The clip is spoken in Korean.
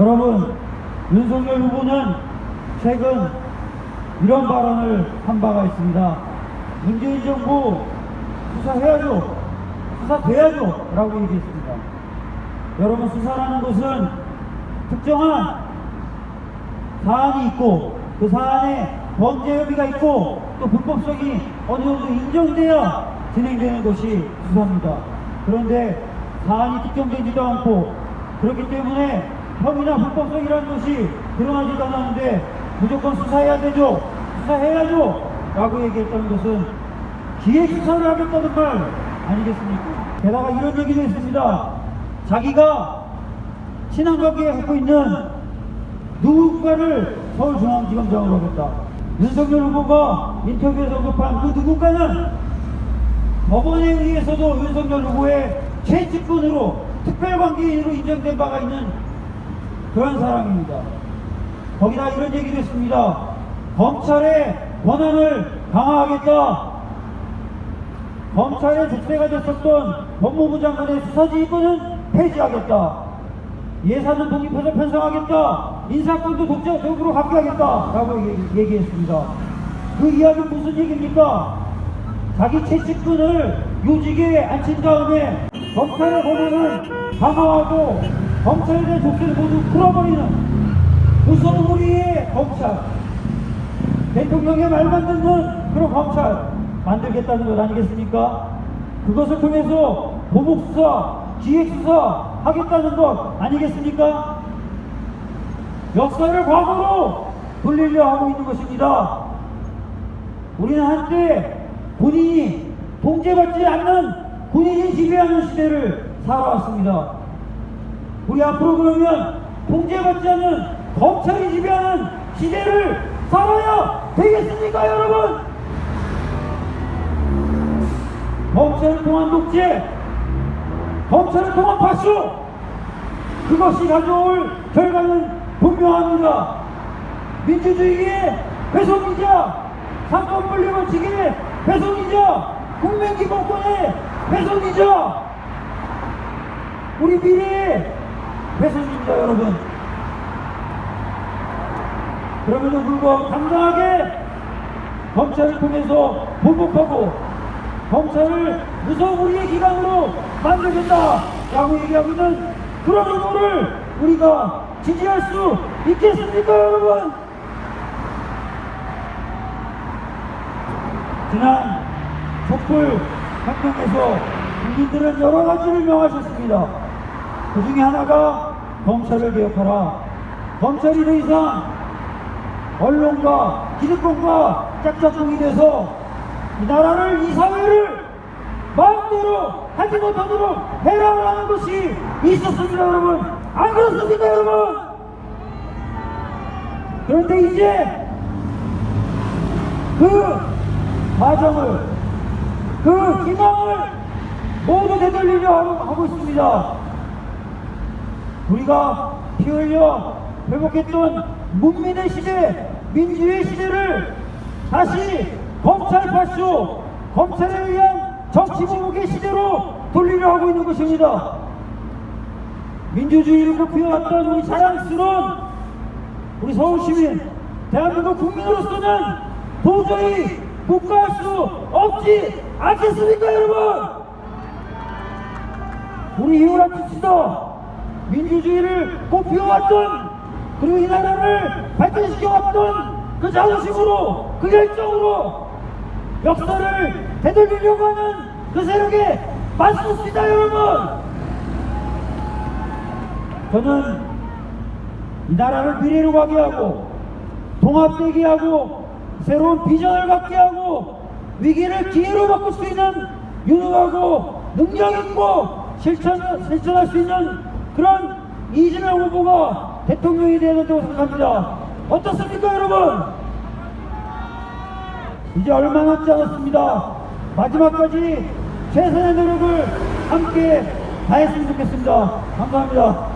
여러분, 윤석열 후보는 최근 이런 발언을 한 바가 있습니다. 문재인 정부 수사해야죠. 수사돼야죠. 라고 얘기했습니다. 여러분, 수사라는 것은 특정한 사안이 있고 그 사안에 범죄 혐의가 있고 또 불법성이 어느 정도 인정돼야 진행되는 것이 수사입니다. 그런데 사안이 특정되지도 않고 그렇기 때문에 혐의나 불법성이라는 것이 드러나지도 않았는데 무조건 수사해야 되죠. 수사해야죠. 라고 얘기했다는 것은 기획 수사를 하겠다는 말 아니겠습니까? 게다가 이런 얘기도 했습니다. 자기가 친한관계에 갖고 있는 누군가를 서울중앙지검장으로 하겠다. 윤석열 후보가 인터뷰에서 언급한 그 누군가는 법원에 의해서도 윤석열 후보의 최측근으로 특별관계인으로 인정된 바가 있는 그런 사람입니다. 거기다 이런 얘기도 했습니다. 검찰의 권한을 강화하겠다. 검찰의 족쇄가 됐었던 법무부 장관의 수사지휘권은 폐지하겠다. 예산은 독립해서 편성하겠다. 인사권도 독자적으로 갖게 하겠다. 라고 얘기, 얘기했습니다. 그 이야기는 무슨 얘기입니까? 자기 채찍근을 요직에 앉힌 다음에 검찰의 권한을 강화하고 검찰에 대한 족쇄를 모두 풀어버리는 무소불위의 검찰 대통령의 말만 듣는 그런 검찰 만들겠다는 것 아니겠습니까? 그것을 통해서 보복수사, 기획수사 하겠다는 것 아니겠습니까? 역사를 과거로 돌리려 하고 있는 것입니다. 우리는 한때 본인이 통제받지 않는 본인이 지배하는 시대를 살아왔습니다. 우리 앞으로 그러면 통제받지 않는 검찰이 지배하는 시대를 살아야 되겠습니까, 여러분? 검찰을 통한 독재, 검찰을 통한 파쇼, 그것이 가져올 결과는 분명합니다. 민주주의의 훼손이자 상권분리 원칙의 훼손이자 국민기본권의 훼손이자 우리 미래의 훼손입니다, 여러분. 그럼에도 불구하고 당당하게 검찰을 통해서 보복하고 검찰을 무서운 우리의 기관으로 만들겠다 라고 얘기하고 있는 그런 의도를 우리가 지지할 수 있겠습니까, 여러분? 지난 촛불 혁명에서 국민들은 여러 가지를 명하셨습니다. 그 중에 하나가 검찰을 개혁하라. 검찰이 더 이상 언론과 기득권과 짝짝꿍이 돼서 이 나라를 이 사회를 마음대로 하지 못하도록 해라라는 것이 있었습니다 여러분. 안 그렇습니까 여러분? 그런데 이제 그 과정을 그 희망을 모두 되돌리려 하고 있습니다 우리가 피 흘려 회복했던 문민의 시대, 민주의 시대를 다시 검찰 파쇼, 검찰에 의한 정치 보복의 시대로 돌리려 하고 있는 것입니다. 민주주의를 꽃피워왔던 우리 자랑스러운 우리 서울시민, 대한민국 국민으로서는 도저히 묵과할 수 없지 않겠습니까, 여러분? 우리 이웃합시다. 민주주의를 꽃피워왔던 그리고 이 나라를 발전시켜왔던 그 자부심으로 그 열정으로 역사를 되돌리려고 하는 그 세력에 맞섰습니다 여러분! 저는 이 나라를 미래로 가게 하고 통합되게 하고 새로운 비전을 갖게 하고 위기를 기회로 바꿀 수 있는 유능하고 능력 있고 실천, 실천할 수 있는 그런 이재명 후보가 대통령이 되야 된다고 생각합니다. 어떻습니까, 여러분? 이제 얼마 남지 않았습니다. 마지막까지 최선의 노력을 함께 다했으면 좋겠습니다. 감사합니다.